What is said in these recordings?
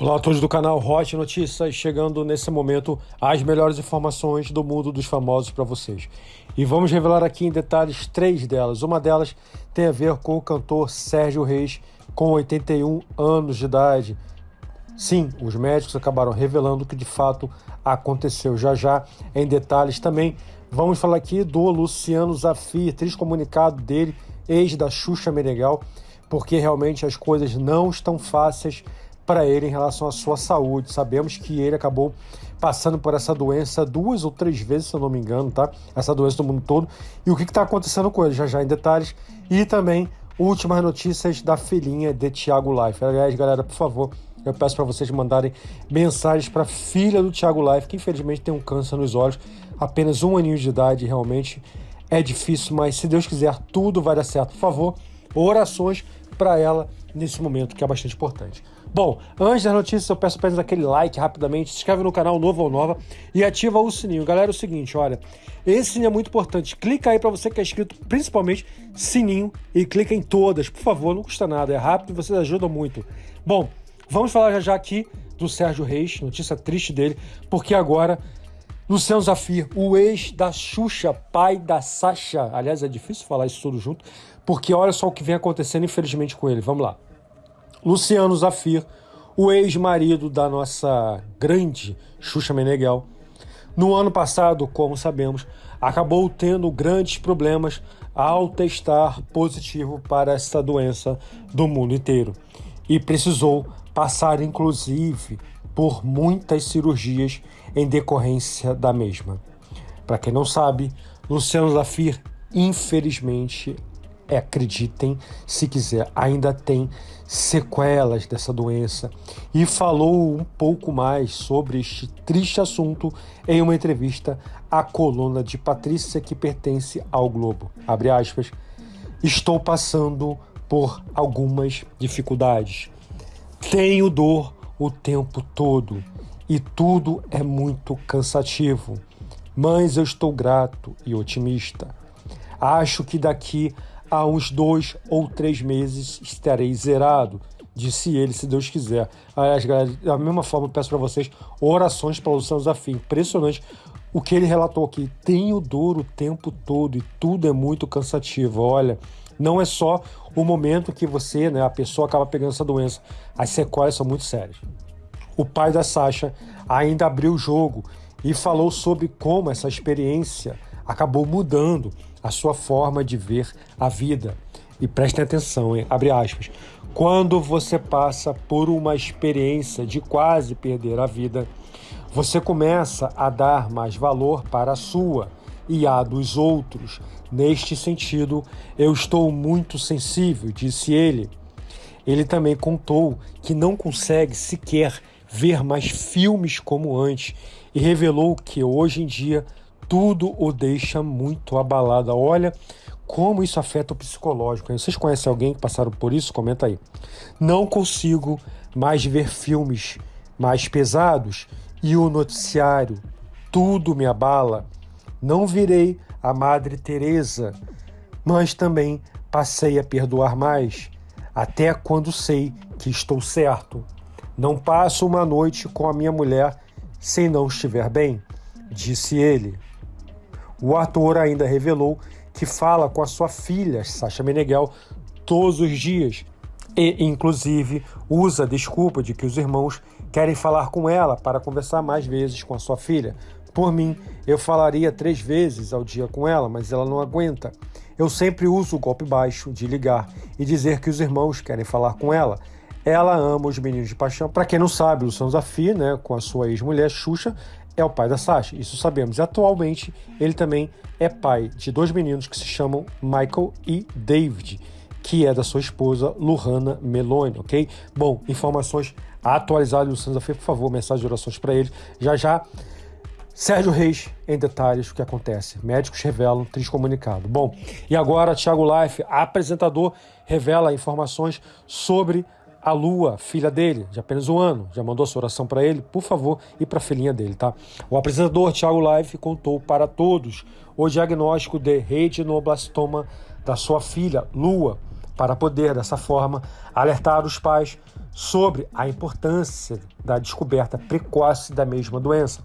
Olá a todos do canal Hot Notícias, chegando nesse momento as melhores informações do mundo dos famosos para vocês. E vamos revelar aqui em detalhes três delas. Uma delas tem a ver com o cantor Sérgio Reis, com 81 anos de idade. Sim, os médicos acabaram revelando que de fato aconteceu. Já já em detalhes também vamos falar aqui do Luciano Zafir, triste comunicado dele, ex da Xuxa Meneghel, porque realmente as coisas não estão fáceis para ele em relação à sua saúde. Sabemos que ele acabou passando por essa doença duas ou três vezes, se eu não me engano, tá? Essa doença do mundo todo. E o que está acontecendo com ele, já já em detalhes. E também últimas notícias da filhinha de Thiago Life. Aliás, galera, por favor, eu peço para vocês mandarem mensagens para a filha do Thiago Life, que infelizmente tem um câncer nos olhos, apenas um aninho de idade, realmente é difícil, mas se Deus quiser, tudo vai dar certo. Por favor, orações para ela nesse momento, que é bastante importante. Bom, antes das notícias, eu peço apenas aquele like rapidamente, se inscreve no canal novo ou nova e ativa o sininho. Galera, é o seguinte, olha, esse sininho é muito importante. Clica aí para você que é inscrito, principalmente sininho e clica em todas, por favor, não custa nada, é rápido e vocês ajudam muito. Bom, vamos falar já já aqui do Sérgio Reis, notícia triste dele, porque agora Luciano Zafir, o ex da Xuxa, pai da Sasha. Aliás, é difícil falar isso tudo junto, porque olha só o que vem acontecendo, infelizmente, com ele. Vamos lá. Luciano Zafir, o ex-marido da nossa grande Xuxa Meneghel, no ano passado, como sabemos, acabou tendo grandes problemas ao testar positivo para essa doença do mundo inteiro e precisou passar, inclusive, por muitas cirurgias em decorrência da mesma. Para quem não sabe, Luciano Zafir, infelizmente, é, acreditem se quiser, ainda tem sequelas dessa doença e falou um pouco mais sobre este triste assunto em uma entrevista à coluna de Patrícia que pertence ao Globo. Abre aspas. Estou passando por algumas dificuldades. Tenho dor o tempo todo e tudo é muito cansativo. Mas eu estou grato e otimista. Acho que daqui há uns dois ou três meses estarei zerado, disse ele, se Deus quiser. Aliás, galera, da mesma forma, peço para vocês orações para o Luciano Zafim. Impressionante o que ele relatou aqui. Tenho dor o tempo todo e tudo é muito cansativo. Olha, não é só o momento que você, né, a pessoa acaba pegando essa doença. As sequelas são muito sérias. O pai da Sasha ainda abriu o jogo e falou sobre como essa experiência acabou mudando a sua forma de ver a vida. E prestem atenção, hein? abre aspas. Quando você passa por uma experiência de quase perder a vida, você começa a dar mais valor para a sua e a dos outros. Neste sentido, eu estou muito sensível, disse ele. Ele também contou que não consegue sequer ver mais filmes como antes e revelou que hoje em dia tudo o deixa muito abalado. Olha como isso afeta o psicológico. Vocês conhecem alguém que passaram por isso? Comenta aí. Não consigo mais ver filmes mais pesados e o noticiário. Tudo me abala. Não virei a Madre Teresa, mas também passei a perdoar mais, até quando sei que estou certo. Não passo uma noite com a minha mulher sem não estiver bem, disse ele. O ator ainda revelou que fala com a sua filha, Sasha Meneghel, todos os dias e, inclusive, usa a desculpa de que os irmãos querem falar com ela para conversar mais vezes com a sua filha. Por mim, eu falaria três vezes ao dia com ela, mas ela não aguenta. Eu sempre uso o golpe baixo de ligar e dizer que os irmãos querem falar com ela. Ela ama os meninos de paixão. Para quem não sabe, Luciano Zafir, né, com a sua ex-mulher Xuxa, é o pai da Sasha, isso sabemos. E atualmente ele também é pai de dois meninos que se chamam Michael e David, que é da sua esposa Luhana Meloni, ok? Bom, informações atualizadas Luciano Zafir, por favor, mensagem de orações para ele. Já já, Sérgio Reis, em detalhes o que acontece. Médicos revelam triste comunicado. Bom, e agora Thiago Life, apresentador, revela informações sobre a Lua, filha dele, de apenas um ano, já mandou sua oração para ele, por favor, e para a filhinha dele, tá? O apresentador Thiago Life contou para todos o diagnóstico de retinoblastoma da sua filha, Lua, para poder, dessa forma, alertar os pais sobre a importância da descoberta precoce da mesma doença.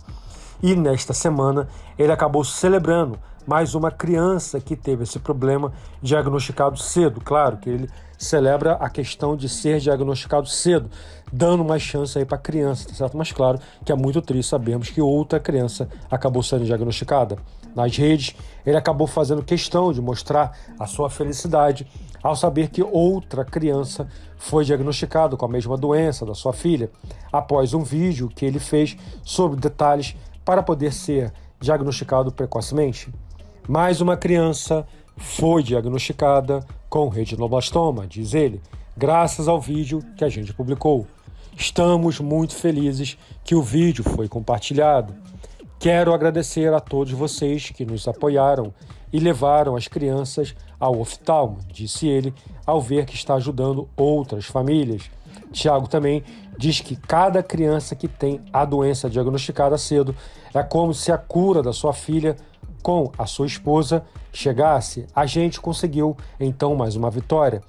E nesta semana ele acabou celebrando mais uma criança que teve esse problema diagnosticado cedo. Claro que ele celebra a questão de ser diagnosticado cedo, dando uma chance aí para a criança, tá certo? Mas claro que é muito triste sabermos que outra criança acabou sendo diagnosticada. Nas redes, ele acabou fazendo questão de mostrar a sua felicidade ao saber que outra criança foi diagnosticada com a mesma doença da sua filha, após um vídeo que ele fez sobre detalhes para poder ser diagnosticado precocemente. Mais uma criança foi diagnosticada com retinoblastoma, diz ele, graças ao vídeo que a gente publicou. Estamos muito felizes que o vídeo foi compartilhado. Quero agradecer a todos vocês que nos apoiaram e levaram as crianças ao oftalmo, disse ele, ao ver que está ajudando outras famílias. Tiago também diz que cada criança que tem a doença diagnosticada cedo é como se a cura da sua filha com a sua esposa chegasse. A gente conseguiu então mais uma vitória.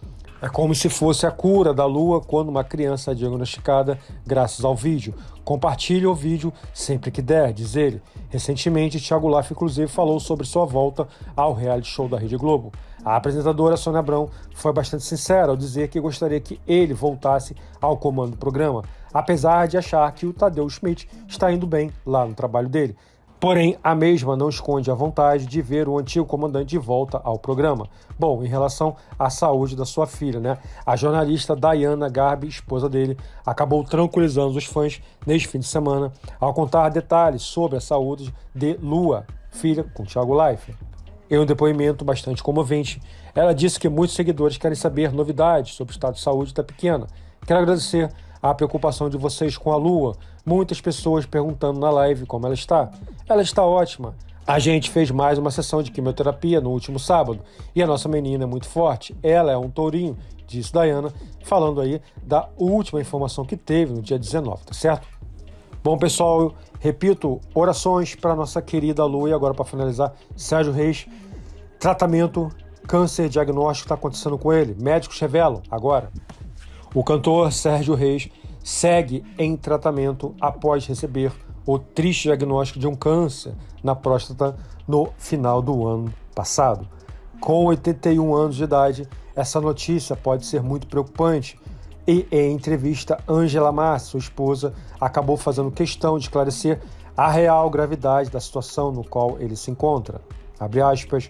É como se fosse a cura da lua quando uma criança é diagnosticada graças ao vídeo. Compartilhe o vídeo sempre que der, diz ele. Recentemente, Thiago Laff, inclusive, falou sobre sua volta ao reality show da Rede Globo. A apresentadora Sônia Abrão foi bastante sincera ao dizer que gostaria que ele voltasse ao comando do programa, apesar de achar que o Tadeu Schmidt está indo bem lá no trabalho dele. Porém, a mesma não esconde a vontade de ver o antigo comandante de volta ao programa. Bom, em relação à saúde da sua filha, né? A jornalista Diana Garbi, esposa dele, acabou tranquilizando os fãs neste fim de semana ao contar detalhes sobre a saúde de Lua, filha com Thiago Leifert. Em um depoimento bastante comovente, ela disse que muitos seguidores querem saber novidades sobre o estado de saúde da pequena. Quero agradecer a preocupação de vocês com a Lua. Muitas pessoas perguntando na live como ela está. Ela está ótima. A gente fez mais uma sessão de quimioterapia no último sábado e a nossa menina é muito forte. Ela é um tourinho, disse Diana, falando aí da última informação que teve no dia 19, tá certo? Bom, pessoal, repito, orações para nossa querida Lu e agora para finalizar, Sérgio Reis, tratamento, câncer diagnóstico está acontecendo com ele. Médicos revelam agora. O cantor Sérgio Reis segue em tratamento após receber o triste diagnóstico de um câncer na próstata no final do ano passado. Com 81 anos de idade, essa notícia pode ser muito preocupante. E em entrevista, Angela Massa, sua esposa, acabou fazendo questão de esclarecer a real gravidade da situação no qual ele se encontra. Abre aspas,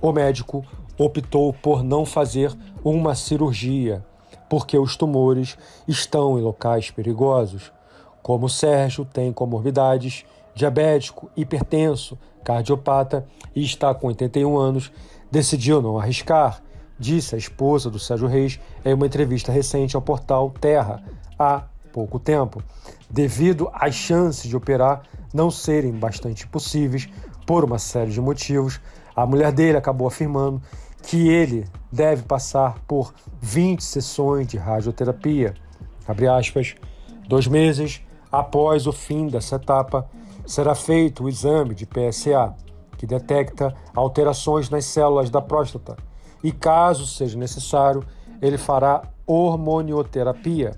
o médico optou por não fazer uma cirurgia porque os tumores estão em locais perigosos. Como Sérgio tem comorbidades, diabético, hipertenso, cardiopata e está com 81 anos, decidiu não arriscar, disse a esposa do Sérgio Reis em uma entrevista recente ao portal Terra há pouco tempo, devido às chances de operar não serem bastante possíveis por uma série de motivos. A mulher dele acabou afirmando que ele deve passar por 20 sessões de radioterapia. Abre aspas, dois meses após o fim dessa etapa, será feito o exame de PSA, que detecta alterações nas células da próstata, e caso seja necessário, ele fará hormonioterapia.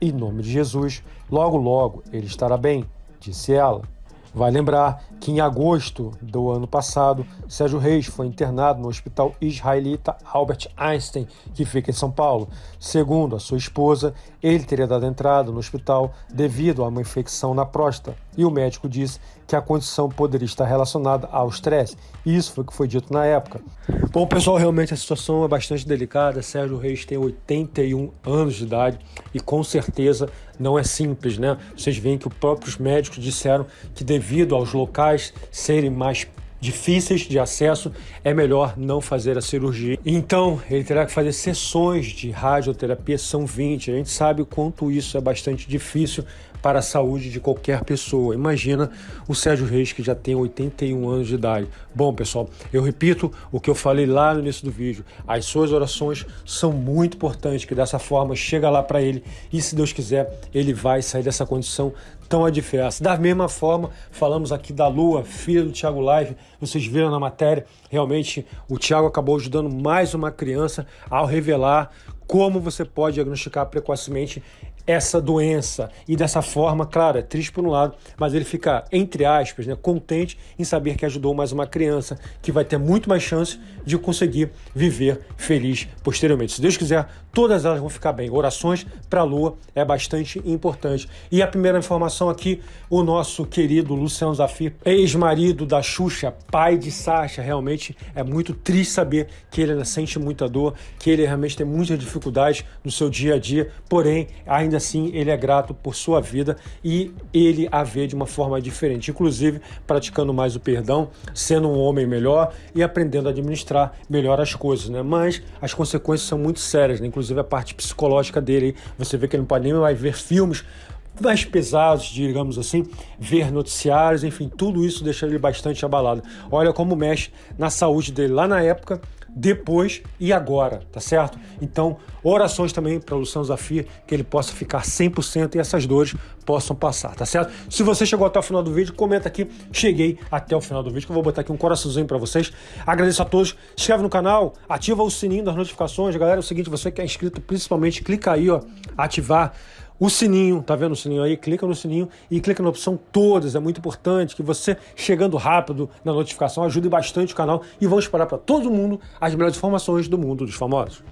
Em nome de Jesus, logo logo ele estará bem, disse ela. Vai lembrar que em agosto do ano passado, Sérgio Reis foi internado no hospital israelita Albert Einstein, que fica em São Paulo. Segundo a sua esposa, ele teria dado entrada no hospital devido a uma infecção na próstata, e o médico disse que a condição poderia estar relacionada ao estresse. Isso foi o que foi dito na época. Bom, pessoal, realmente a situação é bastante delicada. Sérgio Reis tem 81 anos de idade e com certeza não é simples, né? Vocês veem que os próprios médicos disseram que devido aos locais serem mais difíceis de acesso, é melhor não fazer a cirurgia. Então, ele terá que fazer sessões de radioterapia, são 20. A gente sabe o quanto isso é bastante difícil para a saúde de qualquer pessoa. Imagina o Sérgio Reis, que já tem 81 anos de idade. Bom, pessoal, eu repito o que eu falei lá no início do vídeo. As suas orações são muito importantes, que dessa forma chega lá para ele e, se Deus quiser, ele vai sair dessa condição tão adversa. Da mesma forma, falamos aqui da Lua, filha do Thiago Live, vocês viram na matéria, realmente o Thiago acabou ajudando mais uma criança ao revelar como você pode diagnosticar precocemente essa doença. E dessa forma, claro, é triste por um lado, mas ele fica, entre aspas, né, contente em saber que ajudou mais uma criança que vai ter muito mais chance de conseguir viver feliz posteriormente. Se Deus quiser, todas elas vão ficar bem. Orações para a Lua é bastante importante. E a primeira informação aqui, o nosso querido Luciano Zafir, ex-marido da Xuxa, pai de Sasha, realmente é muito triste saber que ele sente muita dor, que ele realmente tem muita dificuldade no seu dia a dia, porém, ainda ainda assim ele é grato por sua vida e ele a vê de uma forma diferente, inclusive praticando mais o perdão, sendo um homem melhor e aprendendo a administrar melhor as coisas, né? Mas as consequências são muito sérias, né? inclusive a parte psicológica dele. Você vê que ele não pode nem mais ver filmes mais pesados, digamos assim, ver noticiários, enfim, tudo isso deixa ele bastante abalado. Olha como mexe na saúde dele lá na época depois e agora, tá certo? Então, orações também para o Luciano Zafir, que ele possa ficar 100% e essas dores possam passar, tá certo? Se você chegou até o final do vídeo, comenta aqui, cheguei até o final do vídeo, que eu vou botar aqui um coraçãozinho para vocês. Agradeço a todos, se inscreve no canal, ativa o sininho das notificações, galera, é o seguinte, você que é inscrito, principalmente, clica aí, ó, ativar o sininho, tá vendo o sininho aí? Clica no sininho e clica na opção todas. É muito importante que você, chegando rápido na notificação, ajude bastante o canal e vamos espalhar para todo mundo as melhores informações do mundo dos famosos.